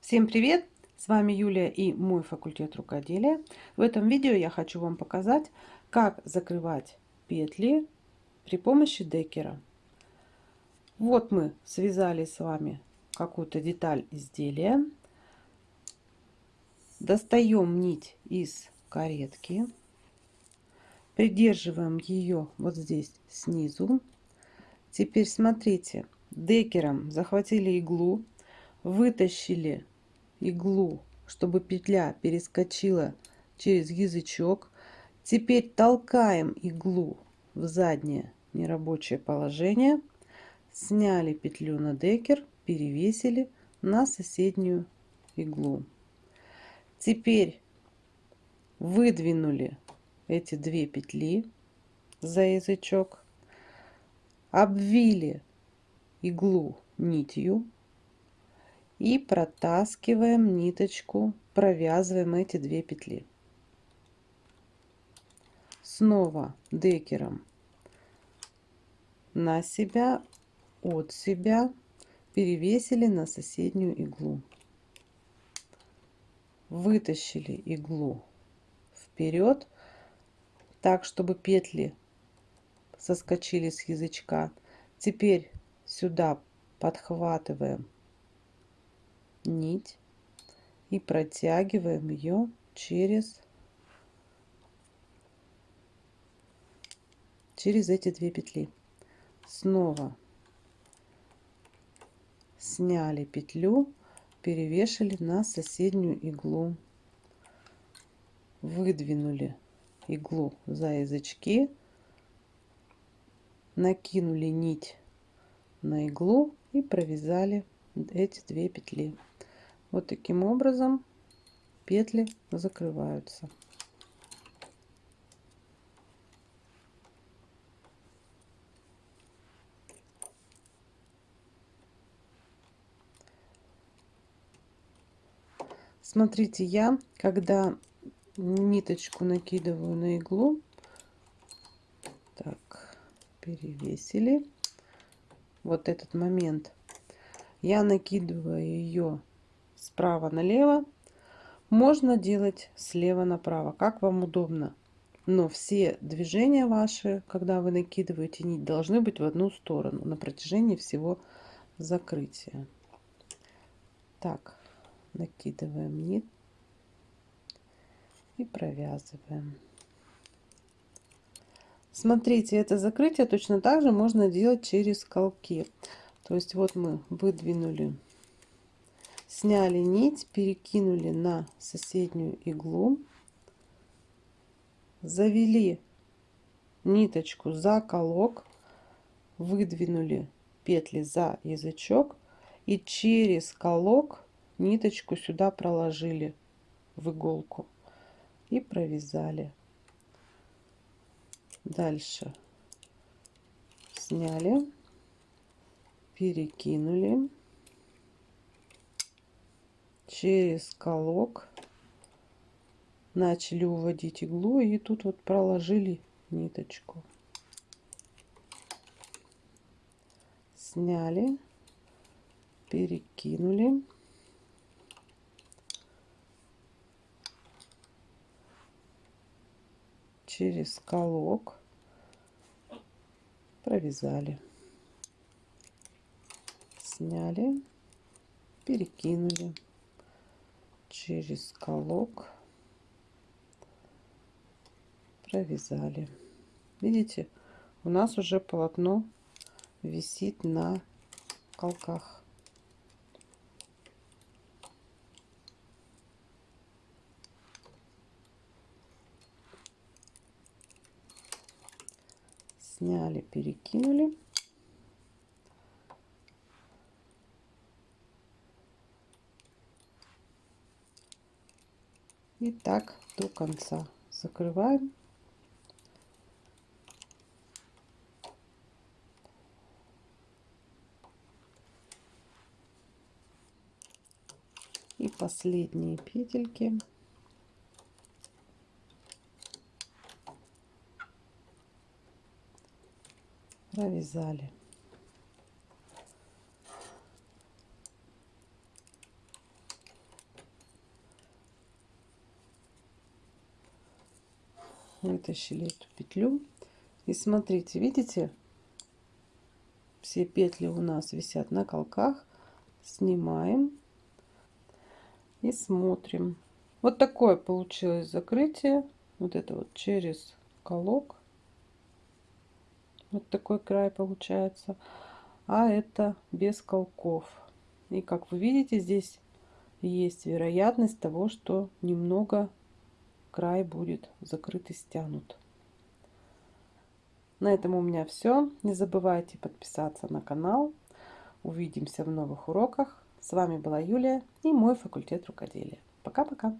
Всем привет! С вами Юлия и мой факультет рукоделия. В этом видео я хочу вам показать, как закрывать петли при помощи декера. Вот мы связали с вами какую-то деталь изделия. Достаем нить из каретки. Придерживаем ее вот здесь снизу. Теперь смотрите, декером захватили иглу, вытащили иглу, чтобы петля перескочила через язычок. Теперь толкаем иглу в заднее нерабочее положение. Сняли петлю на декер, перевесили на соседнюю иглу. Теперь выдвинули эти две петли за язычок, обвили иглу нитью и протаскиваем ниточку, провязываем эти две петли. Снова декером на себя, от себя перевесили на соседнюю иглу. Вытащили иглу вперед, так, чтобы петли соскочили с язычка. Теперь сюда подхватываем нить и протягиваем ее через через эти две петли. Снова сняли петлю перевешали на соседнюю иглу. Выдвинули иглу за язычки накинули нить на иглу и провязали эти две петли вот таким образом петли закрываются. Смотрите, я, когда ниточку накидываю на иглу, так, перевесили, вот этот момент, я накидываю ее справа налево. Можно делать слева направо, как вам удобно. Но все движения ваши, когда вы накидываете нить, должны быть в одну сторону на протяжении всего закрытия. Так, накидываем нить и провязываем. Смотрите, это закрытие точно так же можно делать через колки. То есть вот мы выдвинули сняли нить перекинули на соседнюю иглу завели ниточку за колок выдвинули петли за язычок и через колок ниточку сюда проложили в иголку и провязали. Дальше сняли перекинули через колок начали уводить иглу и тут вот проложили ниточку. Сняли перекинули. Через колок провязали. Сняли перекинули через колок провязали. Видите у нас уже полотно висит на колках. Сняли перекинули И так до конца. Закрываем. И последние петельки. провязали. Вытащили эту петлю. И смотрите видите все петли у нас висят на колках. Снимаем и смотрим. Вот такое получилось закрытие. Вот это вот через колок. Вот такой край получается. А это без колков. И как вы видите здесь есть вероятность того что немного край будет закрыт и стянут на этом у меня все. Не забывайте подписаться на канал. Увидимся в новых уроках. С вами была Юлия и мой факультет рукоделия. Пока-пока.